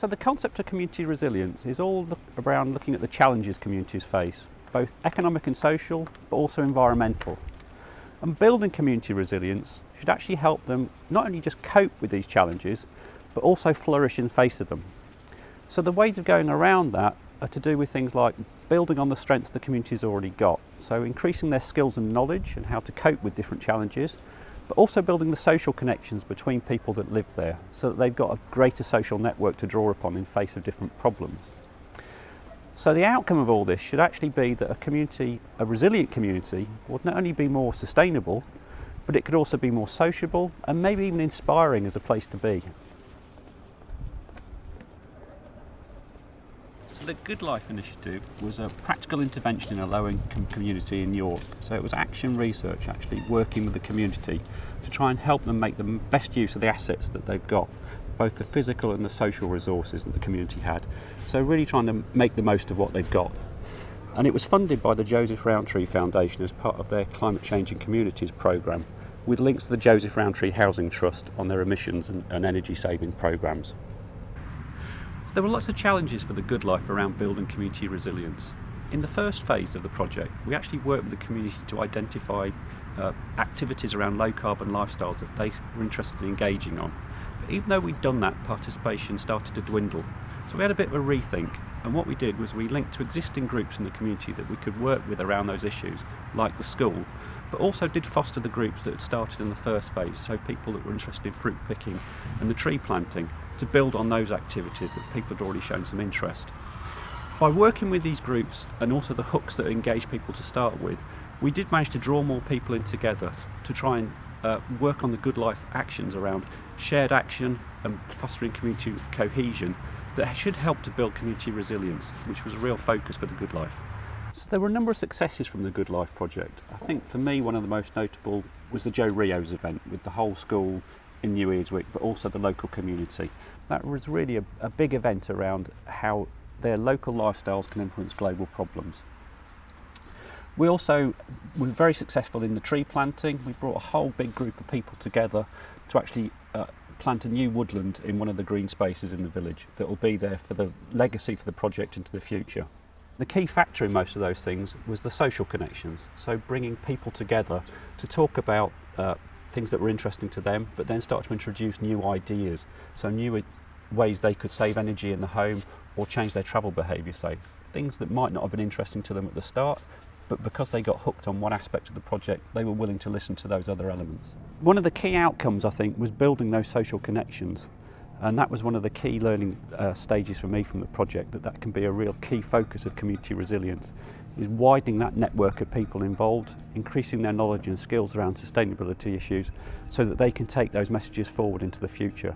So the concept of community resilience is all look around looking at the challenges communities face, both economic and social, but also environmental. And building community resilience should actually help them not only just cope with these challenges, but also flourish in face of them. So the ways of going around that are to do with things like building on the strengths the community's already got. So increasing their skills and knowledge and how to cope with different challenges, but also building the social connections between people that live there so that they've got a greater social network to draw upon in face of different problems. So the outcome of all this should actually be that a community, a resilient community, would not only be more sustainable, but it could also be more sociable and maybe even inspiring as a place to be. So the Good Life Initiative was a practical intervention in a low-income community in York. So it was action research actually working with the community to try and help them make the best use of the assets that they've got, both the physical and the social resources that the community had. So really trying to make the most of what they've got. And it was funded by the Joseph Rowntree Foundation as part of their Climate Change in Communities programme, with links to the Joseph Rowntree Housing Trust on their emissions and, and energy saving programmes. So there were lots of challenges for the Good Life around building community resilience. In the first phase of the project, we actually worked with the community to identify uh, activities around low carbon lifestyles that they were interested in engaging on. But even though we'd done that, participation started to dwindle. So we had a bit of a rethink, and what we did was we linked to existing groups in the community that we could work with around those issues, like the school, but also did foster the groups that had started in the first phase, so people that were interested in fruit picking and the tree planting, to build on those activities that people had already shown some interest. By working with these groups and also the hooks that engage people to start with, we did manage to draw more people in together to try and uh, work on the good life actions around shared action and fostering community cohesion that should help to build community resilience, which was a real focus for the good life. So there were a number of successes from the Good Life project. I think for me one of the most notable was the Joe Rios event with the whole school in New Earswick but also the local community. That was really a, a big event around how their local lifestyles can influence global problems. We also were very successful in the tree planting. We brought a whole big group of people together to actually uh, plant a new woodland in one of the green spaces in the village that will be there for the legacy for the project into the future. The key factor in most of those things was the social connections, so bringing people together to talk about uh, things that were interesting to them, but then start to introduce new ideas, so new ways they could save energy in the home or change their travel behaviour, say. Things that might not have been interesting to them at the start, but because they got hooked on one aspect of the project, they were willing to listen to those other elements. One of the key outcomes, I think, was building those social connections. And that was one of the key learning uh, stages for me from the project, that that can be a real key focus of community resilience, is widening that network of people involved, increasing their knowledge and skills around sustainability issues so that they can take those messages forward into the future.